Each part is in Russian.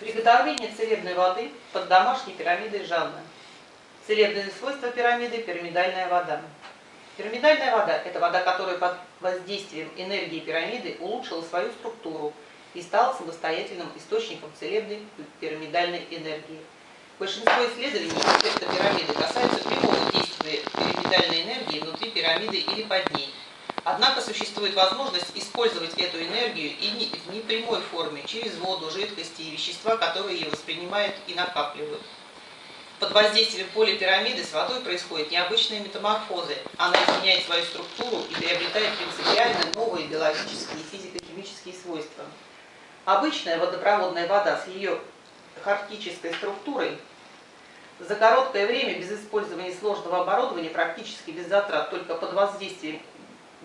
Приготовление целебной воды под домашней пирамидой Жанны. Целебные свойства пирамиды – пирамидальная вода. Пирамидальная вода – это вода, которая под воздействием энергии пирамиды улучшила свою структуру и стала самостоятельным источником целебной пирамидальной энергии. Большинство исследований эффекта пирамиды касаются прямого действия пирамидальной энергии внутри пирамиды или под ней – Однако существует возможность использовать эту энергию и в непрямой форме, через воду, жидкости и вещества, которые ее воспринимают и накапливают. Под воздействием поля пирамиды с водой происходят необычные метаморфозы. Она изменяет свою структуру и приобретает принципиально новые биологические и физико-химические свойства. Обычная водопроводная вода с ее харктической структурой за короткое время без использования сложного оборудования, практически без затрат, только под воздействием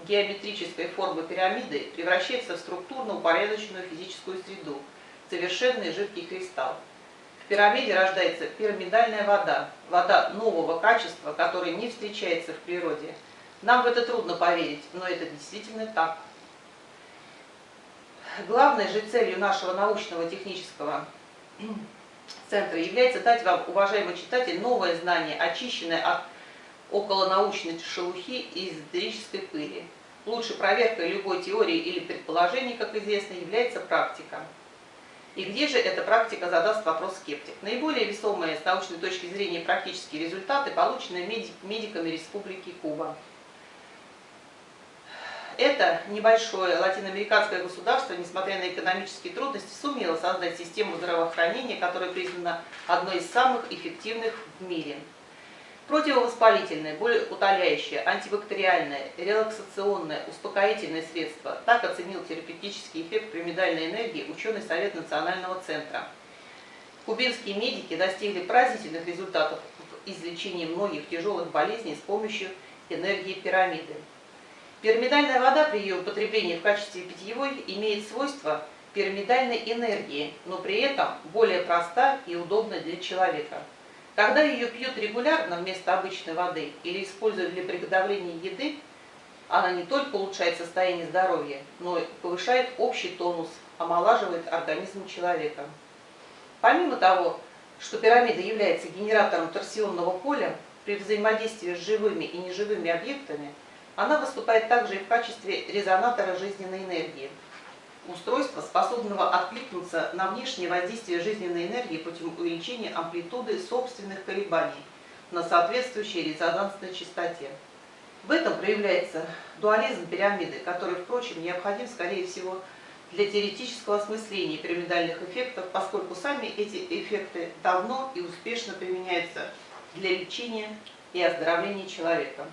геометрической формы пирамиды превращается в структурно упорядоченную физическую среду, совершенный жидкий кристалл. В пирамиде рождается пирамидальная вода, вода нового качества, которая не встречается в природе. Нам в это трудно поверить, но это действительно так. Главной же целью нашего научного технического центра является дать вам, уважаемый читатель, новое знание, очищенное от околонаучной шелухи и эзотерической пыли. Лучшей проверкой любой теории или предположений, как известно, является практика. И где же эта практика, задаст вопрос скептик. Наиболее весомые с научной точки зрения практические результаты получены медиками Республики Куба. Это небольшое латиноамериканское государство, несмотря на экономические трудности, сумело создать систему здравоохранения, которая признана одной из самых эффективных в мире – Противовоспалительное, болеутоляющее, антибактериальное, релаксационное, успокоительное средство. Так оценил терапевтический эффект пирамидальной энергии ученый Совет Национального центра. Кубинские медики достигли поразительных результатов в излечении многих тяжелых болезней с помощью энергии пирамиды. Пирамидальная вода при ее употреблении в качестве питьевой имеет свойства пирамидальной энергии, но при этом более проста и удобна для человека. Когда ее пьют регулярно вместо обычной воды или используют для приготовления еды, она не только улучшает состояние здоровья, но и повышает общий тонус, омолаживает организм человека. Помимо того, что пирамида является генератором торсионного поля, при взаимодействии с живыми и неживыми объектами, она выступает также и в качестве резонатора жизненной энергии – устройства, способного откликнуться на внешнее воздействие жизненной энергии путем увеличения амплитуды собственных колебаний на соответствующей резонансной частоте. В этом проявляется дуализм пирамиды, который, впрочем, необходим, скорее всего, для теоретического осмысления пирамидальных эффектов, поскольку сами эти эффекты давно и успешно применяются для лечения и оздоровления человека.